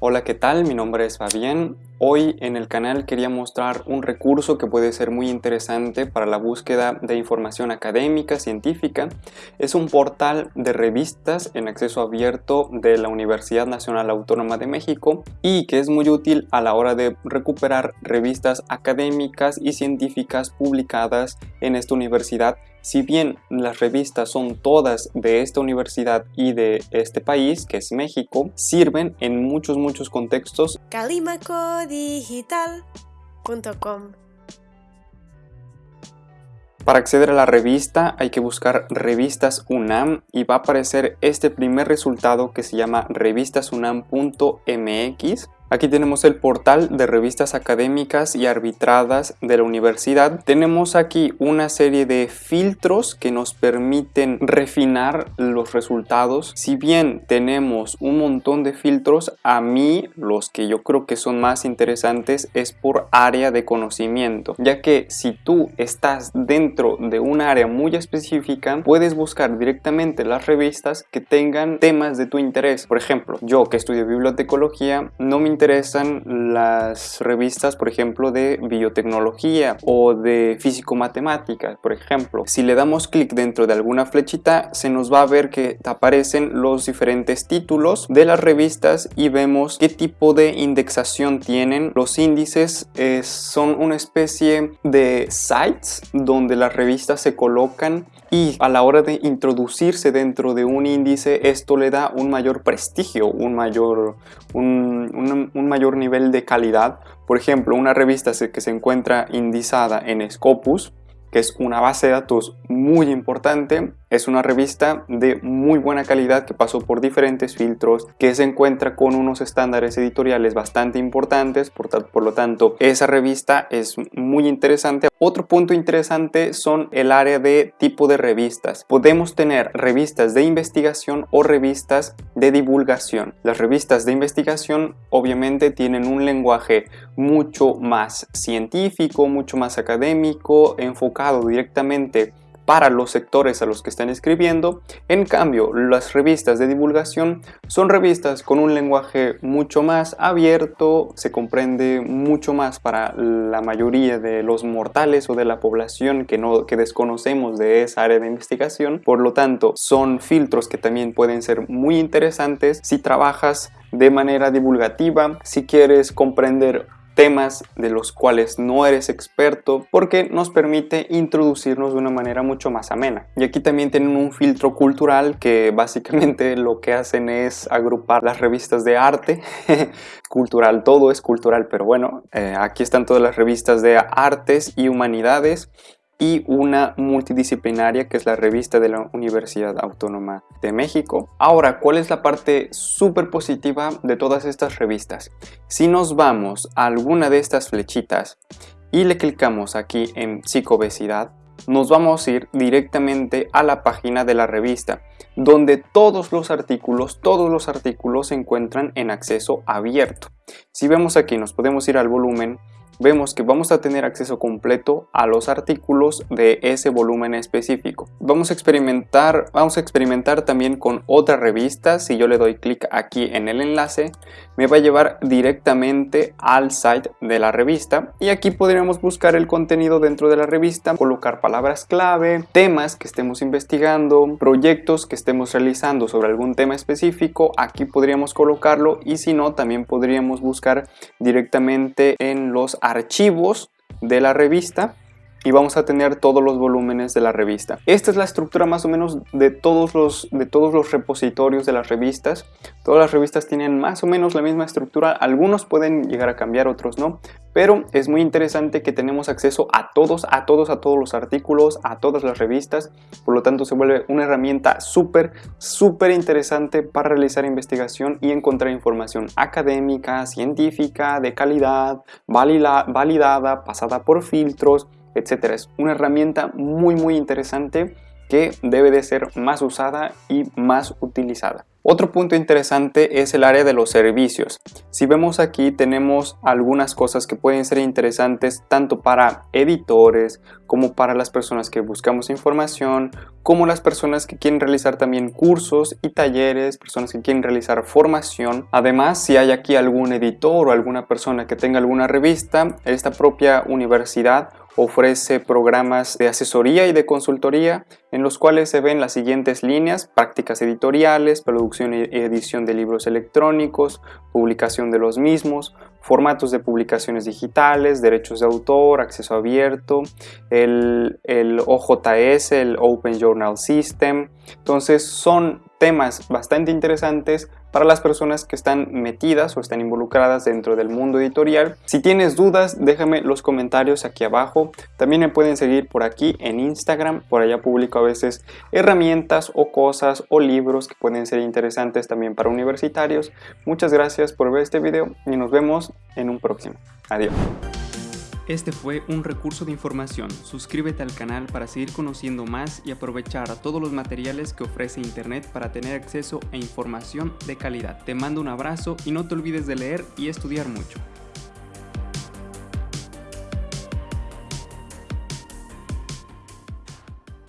Hola, ¿qué tal? Mi nombre es Fabián. Hoy en el canal quería mostrar un recurso que puede ser muy interesante para la búsqueda de información académica, científica. Es un portal de revistas en acceso abierto de la Universidad Nacional Autónoma de México y que es muy útil a la hora de recuperar revistas académicas y científicas publicadas en esta universidad si bien las revistas son todas de esta universidad y de este país, que es México, sirven en muchos muchos contextos. Calimacodigital.com Para acceder a la revista hay que buscar revistas UNAM y va a aparecer este primer resultado que se llama revistasunam.mx Aquí tenemos el portal de revistas académicas y arbitradas de la universidad. Tenemos aquí una serie de filtros que nos permiten refinar los resultados. Si bien tenemos un montón de filtros, a mí los que yo creo que son más interesantes es por área de conocimiento, ya que si tú estás dentro de un área muy específica, puedes buscar directamente las revistas que tengan temas de tu interés. Por ejemplo, yo que estudio bibliotecología, no me interesan las revistas, por ejemplo, de biotecnología o de físico-matemáticas, por ejemplo. Si le damos clic dentro de alguna flechita, se nos va a ver que aparecen los diferentes títulos de las revistas y vemos qué tipo de indexación tienen. Los índices eh, son una especie de sites donde las revistas se colocan y a la hora de introducirse dentro de un índice esto le da un mayor prestigio, un mayor, un, mayor nivel de calidad. Por ejemplo, una revista que se encuentra indizada en Scopus, que es una base de datos muy importante, es una revista de muy buena calidad que pasó por diferentes filtros, que se encuentra con unos estándares editoriales bastante importantes, por, por, lo tanto esa revista es muy interesante. Otro punto interesante son el área de tipo de revistas. Podemos tener revistas de investigación o revistas de divulgación. Las revistas de investigación obviamente tienen un lenguaje mucho más científico, mucho más académico, enfocado directamente para los sectores a los que están escribiendo. En cambio, las revistas de divulgación son revistas con un lenguaje mucho más abierto, se comprende mucho más para la mayoría de los mortales o de la población que, no, que desconocemos de esa área de investigación. Por lo tanto, son filtros que también pueden ser muy interesantes si trabajas de manera divulgativa, si quieres comprender temas de los cuales no eres experto porque nos permite introducirnos de una manera mucho más amena. Y aquí también tienen un filtro cultural que básicamente lo que hacen es agrupar las revistas de arte, cultural, todo es cultural, pero bueno, eh, aquí están todas las revistas de artes y humanidades y una multidisciplinaria que es la revista de la Universidad Autónoma de México. Ahora, ¿cuál es la parte súper positiva de todas estas revistas? Si nos vamos a alguna de estas flechitas y le clicamos aquí en psicobesidad, nos vamos a ir directamente a la página de la revista, donde todos los artículos, todos los artículos se encuentran en acceso abierto. Si vemos aquí, nos podemos ir al volumen vemos que vamos a tener acceso completo a los artículos de ese volumen específico. Vamos a experimentar, vamos a experimentar también con otra revista. Si yo le doy clic aquí en el enlace, me va a llevar directamente al site de la revista y aquí podríamos buscar el contenido dentro de la revista, colocar palabras clave, temas que estemos investigando, proyectos que estemos realizando sobre algún tema específico, aquí podríamos colocarlo y si no también podríamos buscar directamente en los archivos de la revista y vamos a tener todos los volúmenes de la revista. Esta es la estructura más o menos de todos los, de todos los repositorios de las revistas. Todas las revistas tienen más o menos la misma estructura, algunos pueden llegar a cambiar, otros no, pero es muy interesante que tenemos acceso a todos, a todos, a todos los artículos, a todas las revistas, por lo tanto se vuelve una herramienta súper, súper interesante para realizar investigación y encontrar información académica, científica, de calidad, validada, pasada por filtros, etcétera. Es una herramienta muy muy interesante que debe de ser más usada y más utilizada. Otro punto interesante es el área de los servicios. Si vemos aquí tenemos algunas cosas que pueden ser interesantes tanto para editores como para las personas que buscamos información, como las personas que quieren realizar también cursos y talleres, personas que quieren realizar formación. Además, si hay aquí algún editor o alguna persona que tenga alguna revista, esta propia universidad ofrece programas de asesoría y de consultoría en los cuales se ven las siguientes líneas, prácticas editoriales, producción y edición de libros electrónicos, publicación de los mismos, formatos de publicaciones digitales, derechos de autor, acceso abierto, el, el OJS, el Open Journal System. Entonces son temas bastante interesantes para las personas que están metidas o están involucradas dentro del mundo editorial. Si tienes dudas, déjame los comentarios aquí abajo. También me pueden seguir por aquí en Instagram. Por allá publico a veces herramientas o cosas o libros que pueden ser interesantes también para universitarios. Muchas gracias por ver este video y nos vemos en un próximo. Adiós. Este fue un recurso de información. Suscríbete al canal para seguir conociendo más y aprovechar todos los materiales que ofrece Internet para tener acceso a información de calidad. Te mando un abrazo y no te olvides de leer y estudiar mucho.